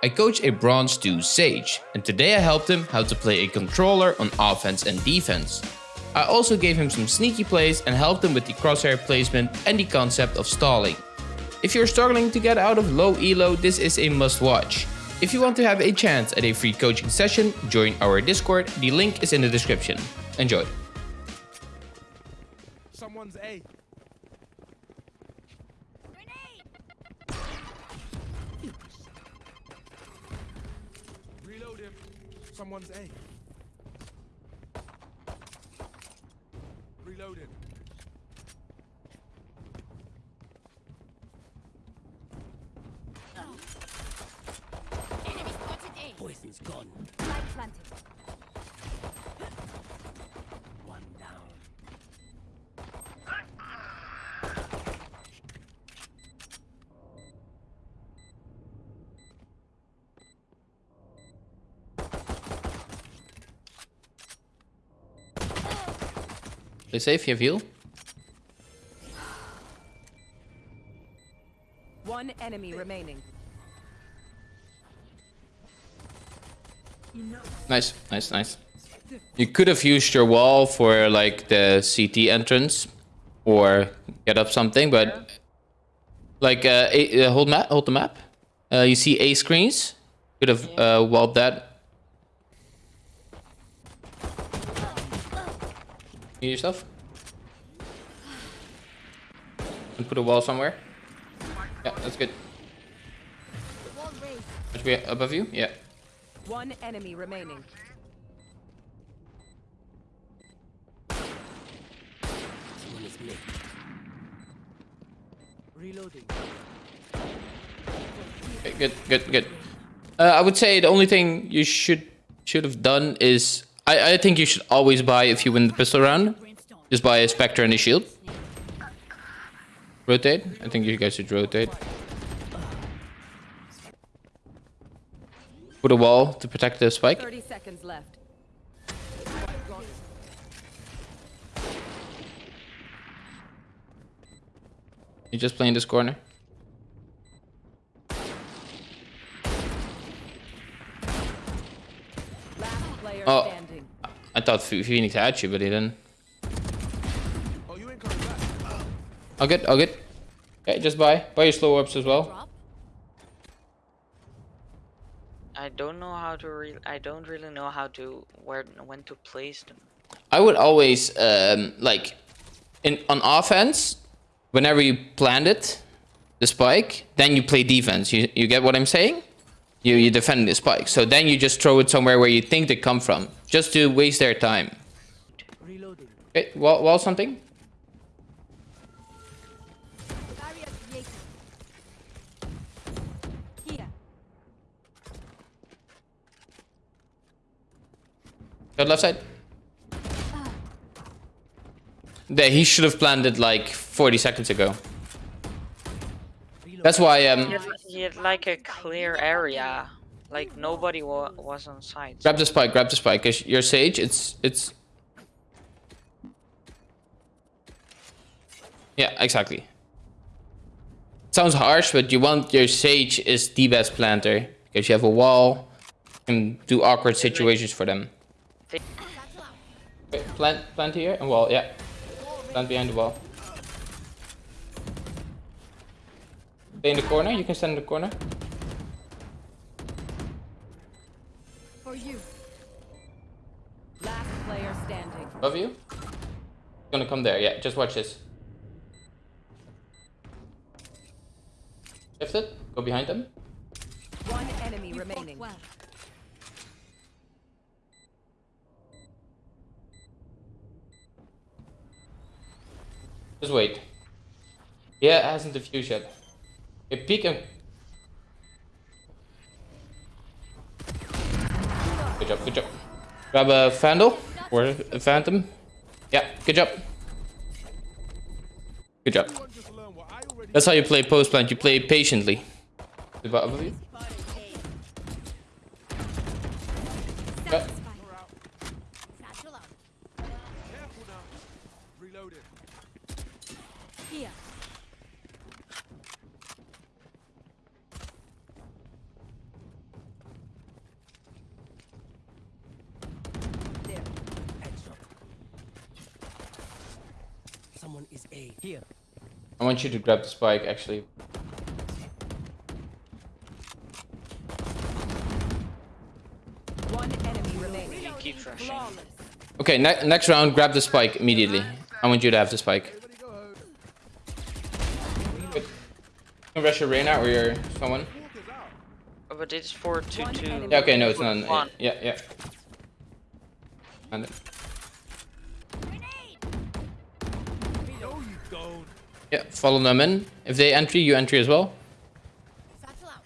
I coach a Bronze 2 Sage, and today I helped him how to play a controller on offense and defense. I also gave him some sneaky plays and helped him with the crosshair placement and the concept of stalling. If you're struggling to get out of low elo, this is a must watch. If you want to have a chance at a free coaching session, join our Discord, the link is in the description. Enjoy. Someone's A. Someone's A. Reload him. Enemy spotted A. Poison's gone. Light planted. One down. Play safe, you have heal. One enemy remaining. Nice, nice, nice. You could have used your wall for like the CT entrance or get up something, but like uh, a, uh, hold map, hold the map. Uh, you see A screens. Could have uh, walled that. You yourself. And put a wall somewhere. Yeah, that's good. Wall raised. Should be above you? Yeah. One enemy remaining. Someone is mid. Reloading. Okay, good, good, good. Uh, I would say the only thing you should should have done is I, I think you should always buy if you win the pistol round. Just buy a Spectre and a shield. Rotate. I think you guys should rotate. Put a wall to protect the spike. 30 seconds left. You just play in this corner. Oh. Standing. I thought Ph- Phoenix had you, but he didn't. Oh, you ain't coming back. I'll get, I'll get. Okay, just buy. Buy your slow ups as well. I don't know how to re I don't really know how to where when to place them. I would always um, like in on offense. Whenever you plant it, the spike, then you play defense. You you get what I'm saying? You you defend the spike. So then you just throw it somewhere where you think they come from, just to waste their time. Okay, wall, wall something. Go left side. There, he should have planted like 40 seconds ago. That's why um had like a clear area, like nobody wa was on site. grab the spike, grab the spike. Cause your sage, it's it's. Yeah, exactly. Sounds harsh, but you want your sage is the best planter because you have a wall and do awkward situations for them. Plant, plant here and wall. Yeah, plant behind the wall. Stay in the corner. You can stand in the corner. For you. Last player standing. Above you. Gonna come there. Yeah, just watch this. Lift it. Go behind them. One enemy You remaining. well. Just wait. Yeah, it hasn't diffused yet. Okay, peek him. Good job, good job. Grab a Vandal or a Phantom. Yeah, good job. Good job. That's how you play post plant. You play patiently. Above you. Yeah. Satchel out. Careful now. Reload it. Here. is A. Here. I want you to grab the spike, actually. One enemy remaining. You keep rushing. Okay, ne next round, grab the spike immediately. I want you to have the spike. Everybody go home. You can rush your Reyna or your someone. Oh, but it's 4 2 2. Yeah, okay, no, it's not. One. Yeah, yeah. And yeah, follow them in. If they entry, you entry as well. Satchel out.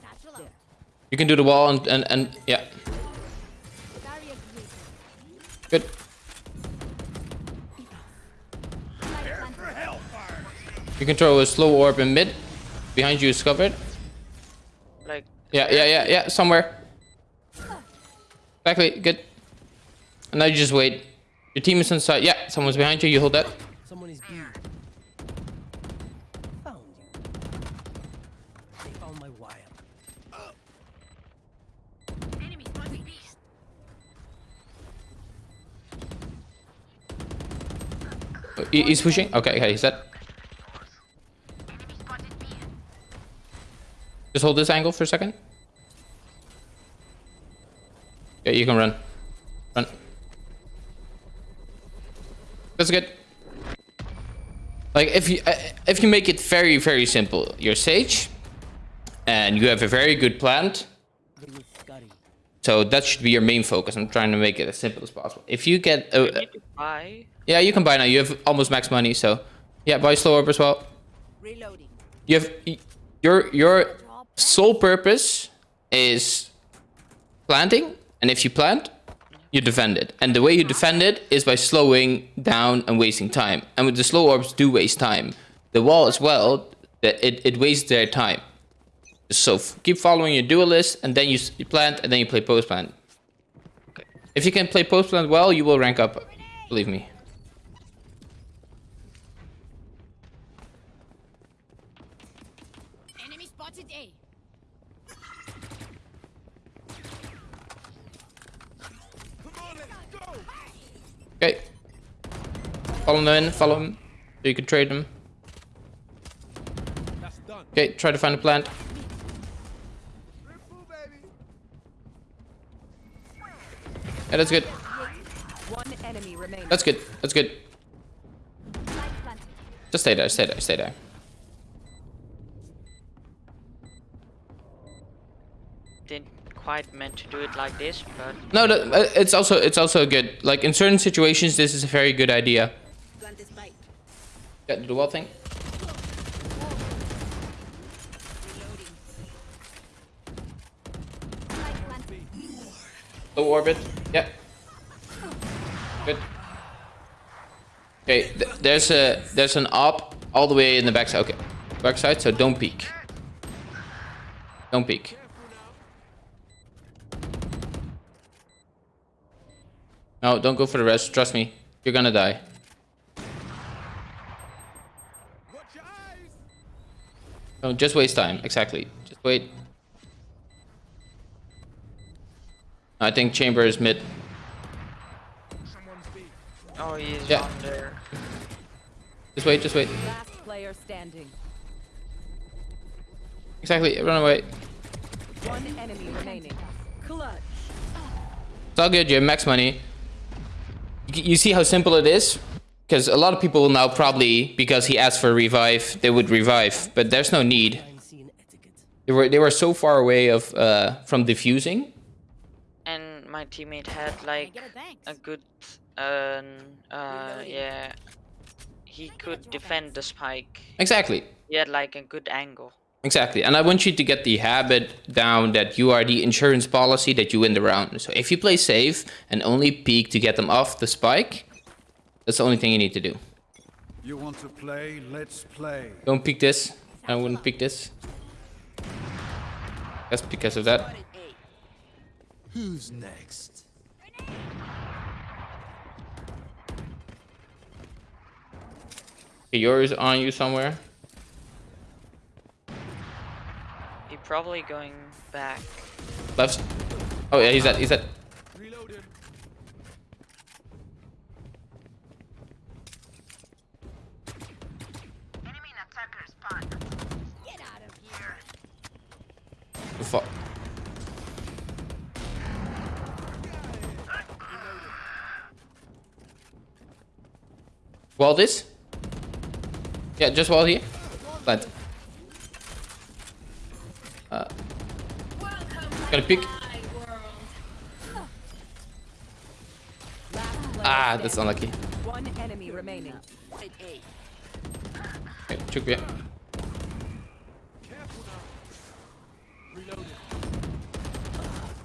Satchel out. You can do the wall and and, and yeah, good. You can throw a slow orb in mid. Behind you is covered. Like, Yeah, yeah, yeah, yeah, somewhere. Exactly, good. And now you just wait. Your team is inside. Yeah, someone's behind you. You hold that. Someone is B. Found you. They found my wire. Enemy spotted B. Oh, he- He's pushing. Okay, okay, he's dead. Just hold this angle for a second. Yeah, you can run. Run. That's good. Like if you uh, if you make it very very simple, you're Sage, and you have a very good plant. Good with Scotty. So that should be your main focus. I'm trying to make it as simple as possible. If you get, you uh, need buy. yeah, you can buy now. You have almost max money, so yeah, buy slow orb as well. Reloading. You have your your sole purpose is planting, and if you plant, you defend it. And the way you defend it is by slowing down and wasting time. And with the slow orbs, do waste time. The wall as well, it it wastes their time. So keep following your duelist, and then you, you plant, and then you play post plant. If you can play post plant well, you will rank up. Believe me. Enemy spotted A. Come on, let's go. Okay. Follow them in, follow them. So you can trade them. Okay, try to find a plant. Yeah, that's good. One enemy remaining. That's good. That's good. Just stay there, stay there, stay there. Didn't quite meant to do it like this, but No, that, uh, it's also it's also good. Like in certain situations, this is a very good idea. Plant this bite. Yeah, do the wall thing. Low orbit. Yeah. Good. Okay, th there's a there's an op all the way in the backside. Okay, backside. So don't peek. Don't peek. No, don't go for the rest. Trust me, you're gonna die. Watch your eyes. Don't just waste time. Exactly. Just wait. I think chamber is mid. Someone's B. oh, he's Yeah. on there. Just wait. Just wait. Last player standing. Exactly. Run away. One enemy remaining. Clutch. It's all good. You have max money. You you see how simple it is? Because a lot of people will now probably, because he asked for a revive, they would revive. But there's no need. Crime scene etiquette. They were they were so far away of uh, from defusing. And my teammate had like a a good, um, uh, yeah. He could defend the spike. Exactly. He had like a good angle. Exactly. And I want you to get the habit down that you are the insurance policy that you win the round. So if you play safe and only peek to get them off the spike, that's the only thing you need to do. You want to play? Let's play. Don't pick this. I wouldn't pick this. That's because of that. Who's next? Okay, yours on you somewhere. He probably going back. Left. Oh yeah, he's dead. He's dead. Get out of here. The fuck? Wall this? Yeah, just while here. Plant. Uh, gonna pick. Ah, that's unlucky. One enemy remaining. Hey, okay,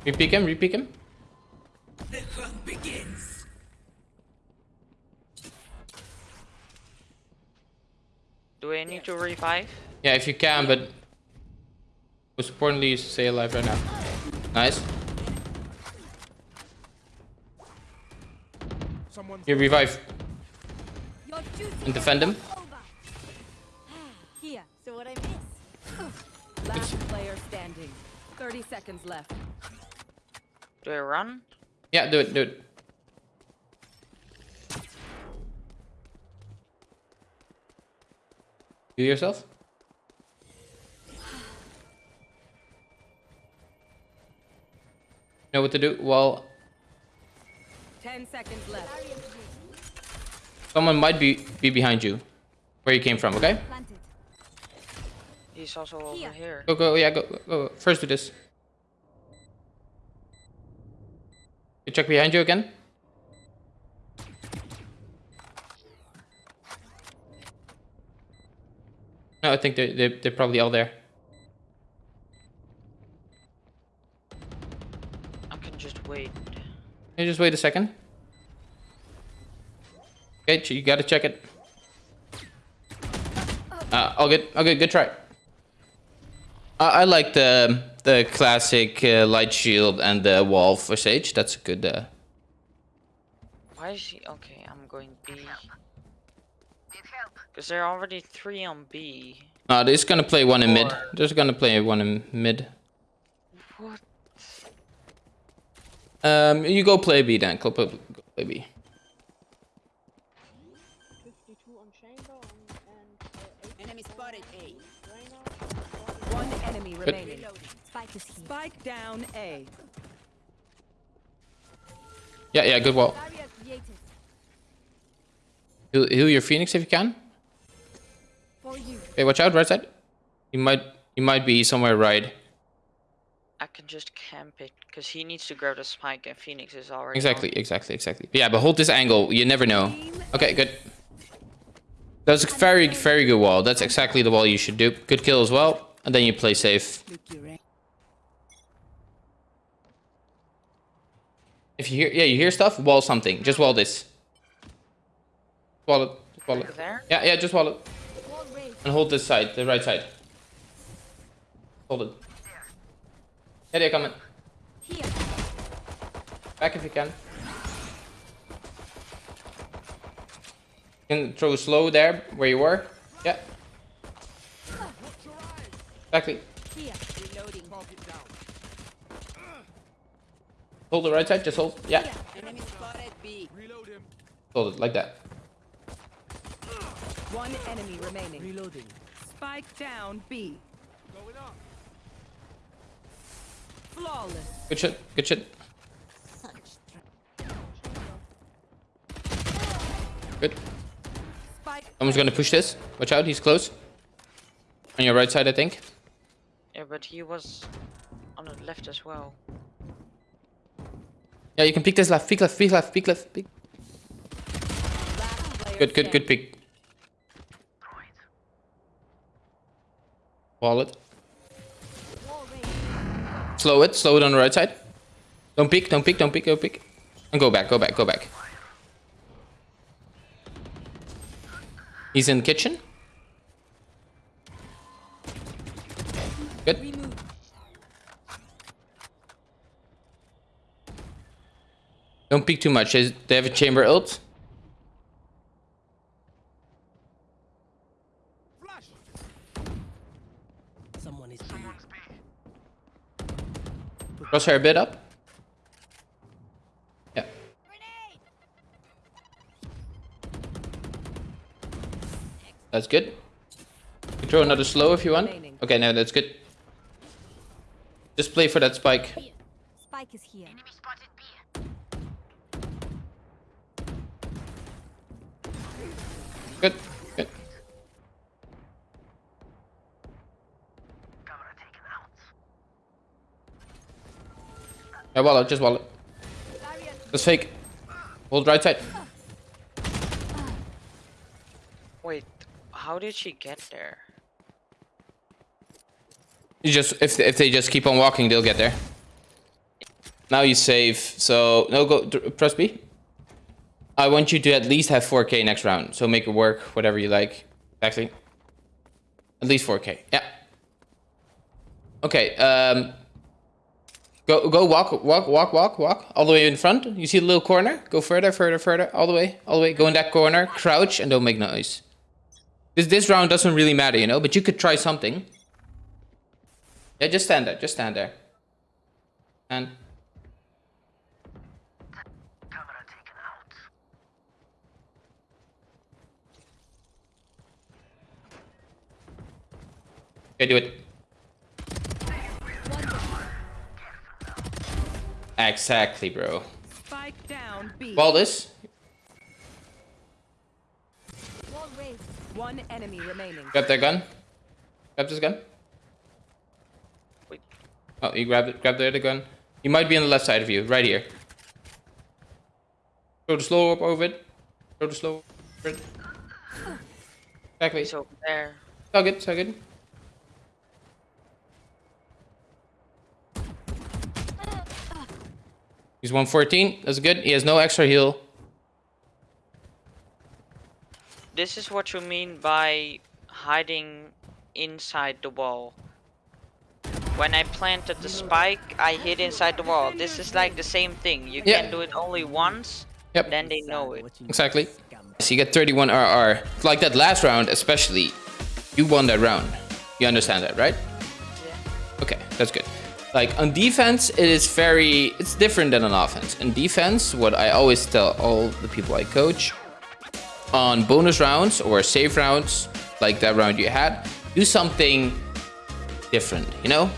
Repeat him, repeat him. Do I need to revive? Yeah, if you can, but most importantly is to stay alive right now. Nice. Someone's You revive Your and defend him. is. Here. So what I miss? Last player standing. 30 seconds left. Do I run? Yeah, do it, do it. You yourself? Know what to do? Well, 10 seconds left. someone might be be behind you, where you came from. Okay? He's also over Here. here. Go, go, yeah, go, go, go. First do this. Check behind you again. No, I think they they they're probably all there. I can just wait. Can you just wait a second? Okay, you gotta check it. Uh, all good, all good, good try. I, I like the the classic uh, light shield and the wall for Sage. That's a good. Uh, Why is he? Okay, I'm going B. Because there are already three on B. no, they're just gonna play one in mid. Or- They're just gonna play one in mid. What? Um, you go play B then. Go play, go play B. 52 on Chamber and, and uh, Enemy spotted A. Reyna. One enemy remaining. Spike is here. Spike down A. Yeah, yeah, good wall. Barrier. Heal, heal your Phoenix if you can. For you. Okay, watch out, right side. You might, you might be somewhere right. I can just camp it. Because he needs to grab the spike and Phoenix is already Exactly, on. exactly, exactly. Yeah, but hold this angle. You never know. Okay, good. That's a very, very good wall. That's exactly the wall you should do. Good kill as well. And then you play safe. If you hear, yeah, you hear stuff, wall something. Just wall this. Wall it. Wall it. Yeah, yeah, just wall it. And hold this side, the right side. Hold it. Yeah, they're coming. Back if you can. You can throw slow there, where you were. Yeah. Exactly. Here. Reloading. target down. Hold the right side, just hold. Yeah. Enemy spotted B. Reload him. Hold it, like that. One enemy remaining. Reloading. Spike down B. Going up. Flawless. Good shit, good shit. Good. Spike. Someone's gonna push this. Watch out, he's close. On your right side, I think. Yeah, but he was on the left as well. Yeah, you can pick this left, peek left, pick left, pick left, pick. Good, good, good pick. peek. Wall it. Wall raised. Slow it, slow it on the right side. Don't pick, don't pick, don't pick, don't peek. And go back, go back, go back. He's in the kitchen. Don't peek too much. They they have a chamber ult. Flash. Someone is. Crosshair a bit up. Yeah. That's good. You throw another slow if you want. Okay, no, that's good. Just play for that spike. Spike is here. Good. Good. Yeah, wallet, just wallet. Just fake. Hold right side. Wait, how did she get there? You just if if they just keep on walking, they'll get there. Now you save. So no go press B. I want you to at least have 4k next round. So make it work, whatever you like. Exactly. At least 4k. Yeah. Okay. Um. Go go walk walk walk walk walk all the way in front. You see the little corner? Go further further further all the way all the way. Go in that corner. Crouch and don't make noise. This this round doesn't really matter, you know. But you could try something. Yeah, just stand there. Just stand there. And okay, do it. Exactly, bro. Spike down B. Wall this. One enemy remaining. Grab that gun. Grab this gun. Wait. Oh, you grabbed it. Grab the other gun. He might be on the left side of you, right here. Throw the slow up over it. Throw the slow over it. Exactly. He's over there. So good, so good. He's 114. That's good. He has no extra heal. This is what you mean by hiding inside the wall. When I planted the spike, I hid inside the wall. This is like the same thing. You Yeah. can do it only once, Yep. then they know it. Exactly. So you get 31 RR. Like that last round, especially. You won that round. You understand that, right? Yeah. Okay, that's good. Like on defense, it is very, it's different than on offense. In defense, what I always tell all the people I coach, on bonus rounds or save rounds, like that round you had, do something different, you know?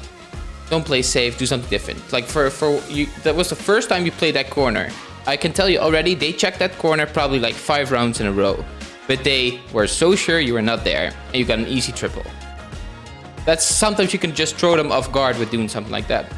Don't play safe, do something different. Like for, for you, that was the first time you played that corner. I can tell you already, they checked that corner probably like five rounds in a row. But they were so sure you were not there, and you got an easy triple. That's sometimes you can just throw them off guard with doing something like that.